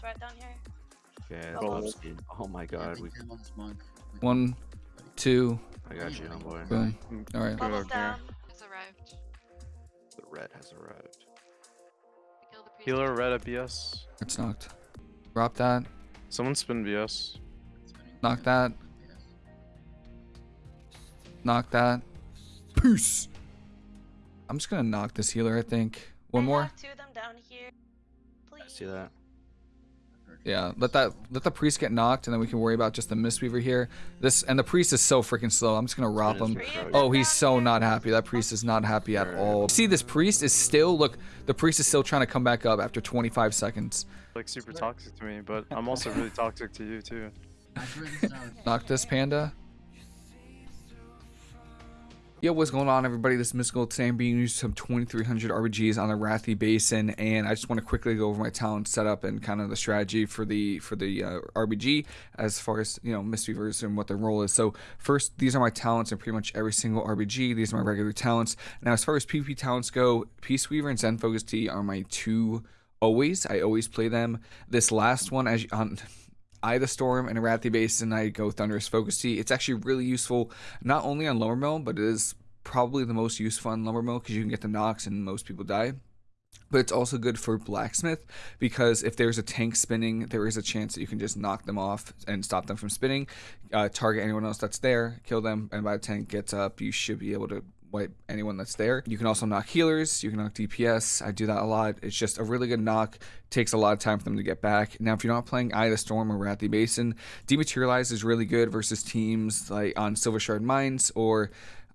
this red down here. Okay, Roll. love speed. Oh my god, we. One, two, I got you, homeboy. boom. All right. Bubbles okay. down. Has arrived. The red has arrived. The. Healer red at BS. It's knocked. Drop that. Someone spin BS. Knock that. Knock that. Peace. I'm just gonna knock this healer. I think. One I more. have two of them down here. Please. I see that. Yeah. Let that. Let the priest get knocked, and then we can worry about just the mistweaver here. This and the priest is so freaking slow. I'm just gonna rob him. pretty Three of good. them Oh, he's so not happy. That priest is not happy at all. See, this priest is still look. The priest is still trying to come back up after 25 seconds. Like super toxic to me, but I'm also really toxic to you too. Knock this panda. Yo, what's going on, everybody? This is Mystical. Today I'm being used some 2300 RBGs on the Rathi Basin, and I just want to quickly go over my talent setup and kind of the strategy for the for the uh, RBG as far as you know Mistweavers and what their role is. So first, these are my talents in pretty much every single RBG. These are my regular talents. Now, as far as PvP talents go, Peaceweaver and Zen Focus Tea are my two always. I always play them. This last one, as you, on Eye the Storm and Arathi Basin, I go Thunderous Focus Tea. It's actually really useful, not only on Lumber Mill, but it is probably the most useful on Lumber Mill because you can get the knocks and most people die. But it's also good for Blacksmith because if there's a tank spinning, there is a chance that you can just knock them off and stop them from spinning, uh, target anyone else that's there, kill them, and by the tank gets up, you should be able to wipe anyone that's there. You can also knock healers, you can knock DPS. I do that a lot. It's just a really good knock. Takes a lot of time for them to get back. Now, if you're not playing Eye of the Storm or Arathi Basin, Dematerialize is really good versus teams like on Silvershard Mines or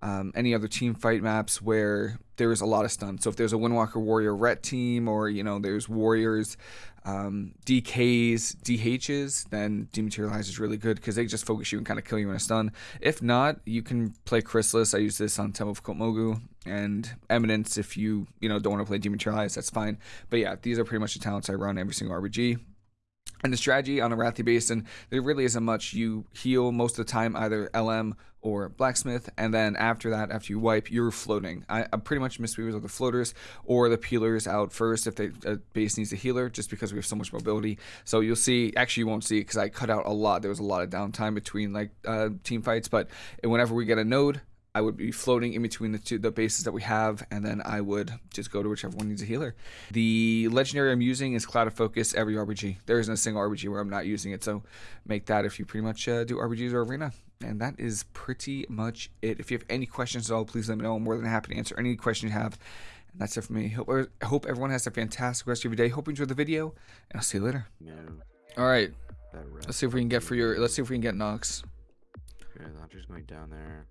um, any other team fight maps where there is a lot of stun. So if there's a Windwalker Warrior Ret team or you know there's Warriors, um, DKs, DHs, then Dematerialize is really good because they just focus you and kind of kill you in a stun. If not, you can play Chrysalis. I use this on Temple of Kotmogu and Eminence if you you know don't want to play Dematerialize, that's fine. But yeah, these are pretty much the talents I run every single RBG. And the strategy on Arathi Basin, there really isn't much. You heal most of the time, either LM or Blacksmith, and then after that, after you wipe, you're floating. I, pretty much miss Mistweavers are the floaters or the peelers out first if the uh, base needs a healer, just because we have so much mobility. So you'll see, actually, you won't see because I cut out a lot. There was a lot of downtime between like uh, team fights, but whenever we get a node, I would be floating in between the two the bases that we have, and then I would just go to whichever one needs a healer. The legendary I'm using is Clouded Focus every RBG. There isn't a single RBG where I'm not using it, so make that if you pretty much uh, do RBGs or arena. And that is pretty much it. If you have any questions at all, please let me know. I'm more than happy to answer any question you have. And that's it for me. Hope, I hope everyone has a fantastic rest of your day. Hope you enjoyed the video, and I'll see you later. No, All right, let's see if we can get for your. Let's see if we can get Nox. Okay, the hunter's going down there.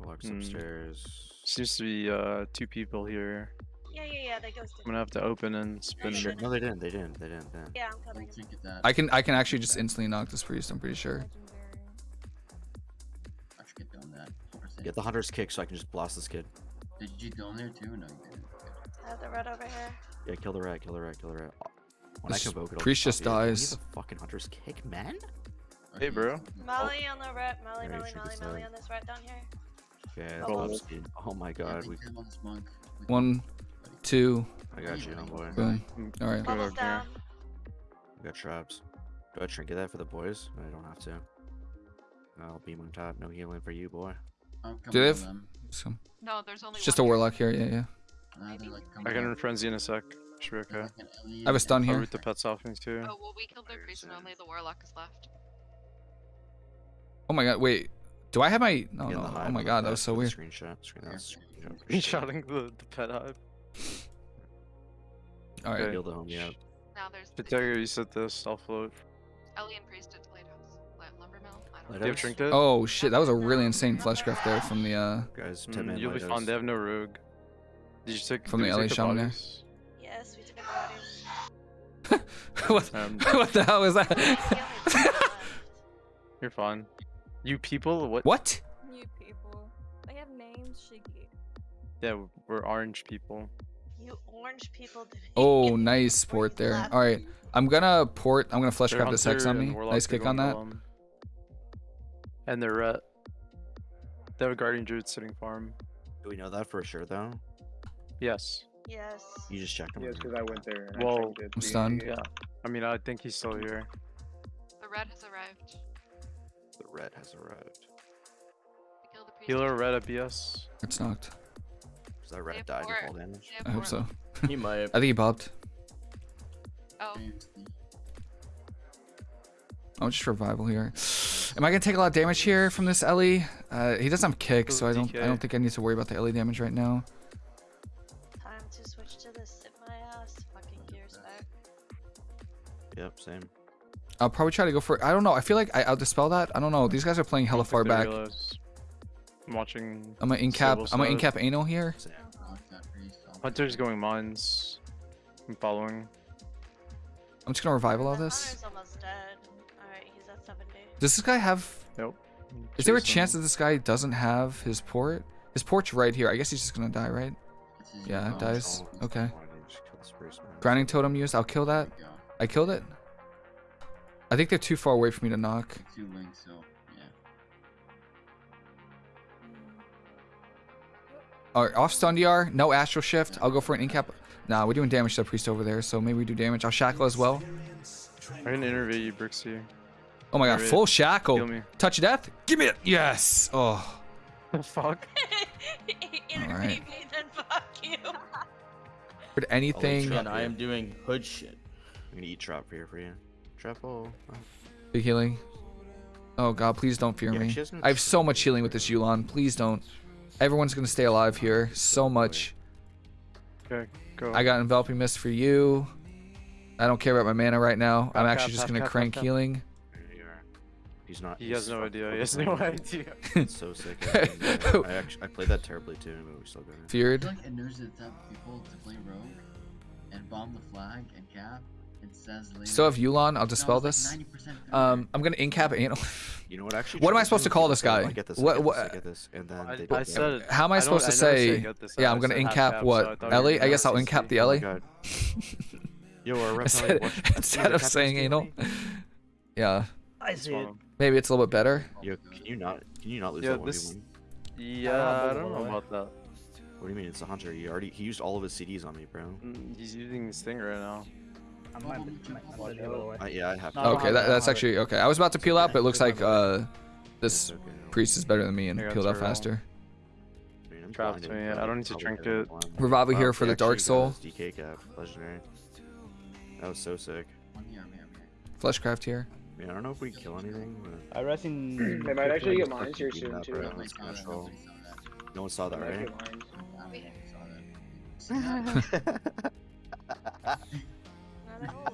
Warlock's Hmm. upstairs. Seems to be uh two people here. Yeah, yeah, yeah. They ghosted. I'm gonna have to open and spin. Sure. No, they didn't. They didn't. They didn't. They didn't. Yeah, I'm coming. I can I can actually just instantly knock this priest. I'm pretty sure. I should get down that. Get the hunter's kick so I can just blast this kid. Did you go in there too? No, you didn't. I have the red over here. Yeah, kill the rat. Kill the rat. Kill the rat. When I This convoke it, I'll priest just you. Need dies. the fucking hunter's kick, man. Hey, bro. Molly on the rat. Molly, Alright, Molly, Molly, Molly on this rat down here. Okay, Roll. love speed. Oh my god, we. One, two, I got you, homeboy. boom. Mm, all right. Bubbles okay. down. We got traps. Do I trinket that for the boys? I don't have to. I'll beam on top. No healing for you, boy. Do they have- So, No, there's only it's just a one here. warlock here. Yeah, yeah. I can frenzy in a sec. Should be okay. I have a stun I'll here. root the pets off me too. Oh, well, we killed their priest and only the warlock is left. Oh my god, wait. Do I have my? No, no. hive Oh my god, that was so weird. Screenshot. Screen that was screenshot for He's sure. shouting the, the pet hive. All right. Heal the homie up. Now there's the you said this. I'll float. Ellie and priest at Lighthouse. Lumber mill? I don't Lighthouse? Do you have know. Oh shit, that was a really insane fleshcraft there from the uh Guys, Mm, 10 man you'll be fine. They have no rogue. Did you take From the we LA shaman there? Yes, we took a body. what, Um, what the hell is that? took one left. You're fine. You people, what? what? New people. They have names, Shiggy. Yeah, we're orange people. You orange people. Oh, nice port there. Left. All right, I'm gonna port. I'm gonna They're fleshcraft this Hex on me. Nice kick on that. LM. And they're ret. They have a guardian druid sitting farm. Do we know that for sure, though? Yes. Yes. You just checked them. Yes, because I went there. And Well, I. I'm stunned. Yeah. I mean, I think he's still here. The red has arrived. The red has arrived. We killed the priest. Healer red at BS. It's knocked. Is that red have died four. to fall damage? I hope so. He might. I think he bopped. Oh, Seriously. I'm just revival here. Am I gonna take a lot of damage here from this Ellie? Uh, he doesn't have kick, so I don't. I don't think I need to worry about the Ellie damage right now. I'll probably try to go for. I don't know. I feel like I, I'll dispel that. I don't know. These guys are playing hella I don't far back. realize. I'm watching. I'm gonna incap. I'm gonna side. incap anal here. Same. Knock that priest off. Hunter's going mines. I'm following. I'm just gonna revival all this. Hunter's almost dead. Alright, he's at Does this guy have? Nope. Is there a chance that this guy doesn't have his port? His port's right here. I guess he's just gonna die, right? Yeah, it own dies. Okay. Why didn't you just kill the spruce, man? Grounding totem used. I'll kill that. There we go. I killed it. I think they're too far away for me to knock. Two links, so yeah. Alright, off stun DR. No astral shift. I'll go for an incap. Nah, we're doing damage to the priest over there, so maybe we do damage. I'll shackle as well. I can interview you, Brixie. Oh my god, Alright, full Kill shackle. me. Touch of death. Give me it. Yes. Oh. The fuck? Interview Alright. me, then fuck you. Would anything. And I am doing hood shit. I'm gonna eat trap here for you. Trap hole. Oh. Big healing. Oh god, please don't fear Yeah, me. she has no I have so much healing with this Yu'lon. Please don't. Everyone's gonna stay alive here. So much. Okay, go. I got enveloping mist for you. I don't care about my mana right now. I'm actually cap, just gonna cap, crank cap. healing. There you are. He's not. He has no idea. He has no idea. It's so sick. I, I actually I played that terribly too, but we still got it. I Feared. feel like it knows the type of people to play rogue and bomb the flag and cap and says later. Still have Yu'lon. I'll dispel it's this. 90% Um, I'm gonna incap anal. You know what? Actually, What am I supposed to call this guy? I get this. What- what- I get this. And then I, they I don't- said. How am I don't- supposed to never say? Yeah, I I'm gonna said half incap cap, so what? I thought you were Ellie? I guess I'll say incap the C. Ellie. Yo, Instead, instead of saying is anal. Yeah. I see it. Maybe it's a little bit better. Yo, can you not? Can you not lose Yeah, that one this- one? Yeah, I I don't don't know know about that. What do you mean? It's a hunter. He already he used all of his CDs on me, bro. Mm, He's using his thing right now. I might, might way. I, yeah, I have. To. I don't Okay, have that, it, that's actually okay. I was about to peel out, but it looks like uh, this priest is better than me and peeled out faster. I mean, I'm Trapped blinded, me, I don't need to drink it. Revival here for the Dark Soul. DK cap, legendary. That was so sick. One here, I'm here, I'm here. Fleshcraft here. I mean, I don't know if we kill anything, but I rest in. They might actually get Fucking mines here soon too. bro. Nobody That's saw that, control. nobody saw that. no one saw that, right? they're all,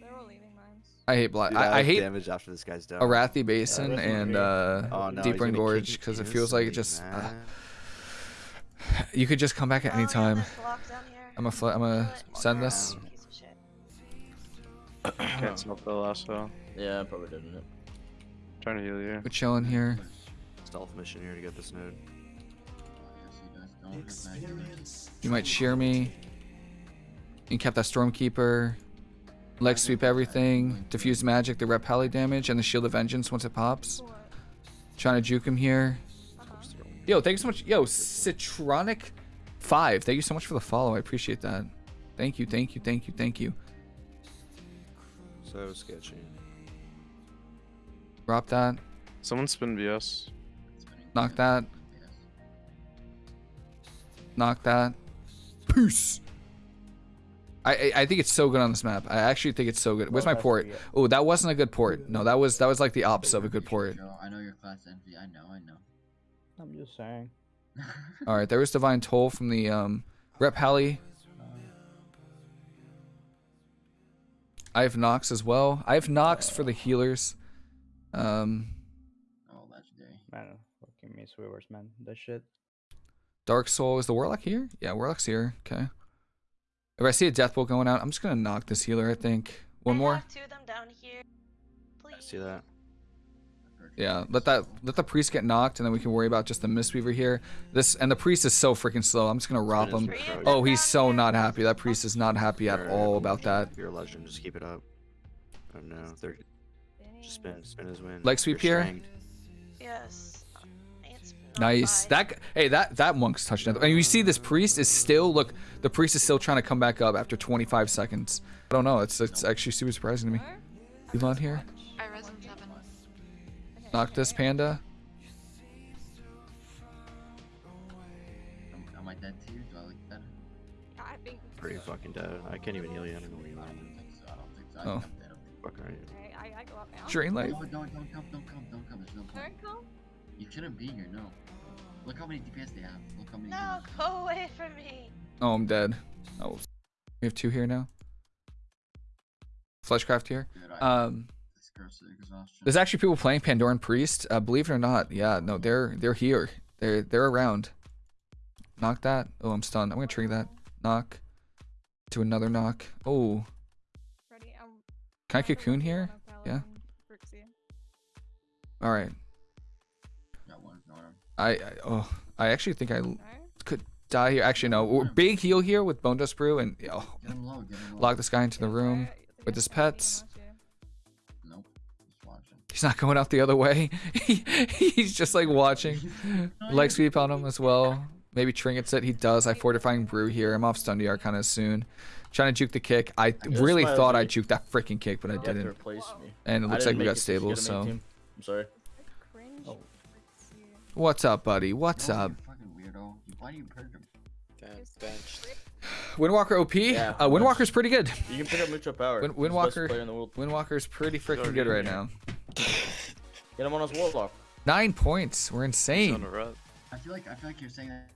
they're all leaving mines. I hate black. Dude, I, I have hate damage after this guy's down. Arathi Basin that's and weird. uh, Oh, no, he's Deeper gonna Engorge kick because it feels like it just. Uh, you could just come back at any Oh, yeah, time. there's block down here. I'm a fl- I'm a send this. piece of shit. Can't smelt the lasso. Yeah, I probably didn't. Trying to heal you. We're chilling here. Stealth mission here to get this node. Yes, he does. Don't hurt back here. You might shear me. You kept that Stormkeeper. Leg sweep everything. Diffuse magic, the rep repelly damage, and the Shield of Vengeance once it pops. Trying to juke him here. Yo, thank you so much. Yo, Citronic 5. Thank you so much for the follow. I appreciate that. Thank you, thank you, thank you, thank you. So sketchy. Drop that. Someone spin BS. Knock that. Knock that. Peace. I, I I think it's so good on this map. I actually think it's so good. Where's my port? Oh, that wasn't a good port. No, that was that was like the opposite of a good port. I know your class envy. I know, I know. I'm just saying. All right, there was divine toll from the um rep Halley. I have Nox as well. I have Nox for the healers. Um, oh, legendary. Man, fucking miss Weavers, man. That shit. Dark Soul is the Warlock here? Yeah, Warlock's here. Okay. If I see a death bolt going out, I'm just gonna knock this healer. I think one I more. have two of them down here. Please. I see that. Yeah, let that let the priest get knocked, and then we can worry about just the Mistweaver here. This and the priest is so freaking slow. I'm just gonna rob him. his Three of approach. them Oh, he's so not happy. That priest is not happy at all about that. You're a legend. Just keep it up. Oh no, they're just spin, spin his win. Leg sweep You're here? stranged. Yes. I ain't spinning Nice. That hey, that that monk's touching it. And you see this priest is still look. The priest is still trying to come back up after 25 seconds. I don't know. It's it's actually super surprising to me. Where? Elon here. I res seven. Okay, Knock this panda. Am, am I dead to? Do I look dead? I think. Pretty fucking dead. I can't even heal you. I don't know where you I are. don't think so. I don't think so. I Oh. think I'm dead. I'm Fuck are you? Okay, I, I go up now. Drain light. No, don't, don't come, don't come, don't come. There's no point. Don't come. You shouldn't be here, no. Look how many DPS they have. Look how many. No, healers. go away from me. Oh, I'm dead. Oh, we have two here now. Fleshcraft here. Dude, Um, this curse exhaustion. there's actually people playing Pandaren Priest. Uh, believe it or not, yeah, no, they're they're here. They're they're around. Knock that. Oh, I'm stunned. I'm gonna trigger that. Knock. To another knock. Oh, Ready? I'm. can I cocoon here? Yeah. All right. I, I oh I actually think I No? could die here. Actually, no. We're big heal here with Bonedust Brew and oh, low, get lock this guy into the room. sorry, with his pets. Nope. Just watching. He's not going out the other way. He, he's just like watching. Leg sweep on him as well. Maybe trinkets it. He does. I fortifying brew here. I'm off stun DR kind of soon. Trying to juke the kick. I Yes, really my thought I OG. juked that freaking kick, but I You have to didn't. me. And it looks like we got it 'cause you stable. get a main So. I'm sorry. What's up, buddy? What's No, up? You fucking weirdo. Why do you perk him? Just benched. Windwalker OP. Yeah, uh, Windwalker's pretty good. You can pick up mutual power. Win- He's the best Windwalker- in the world. Windwalker's pretty freaking good right here. now. Get him on his warlock. Nine points. We're insane. I feel like I feel like you're saying that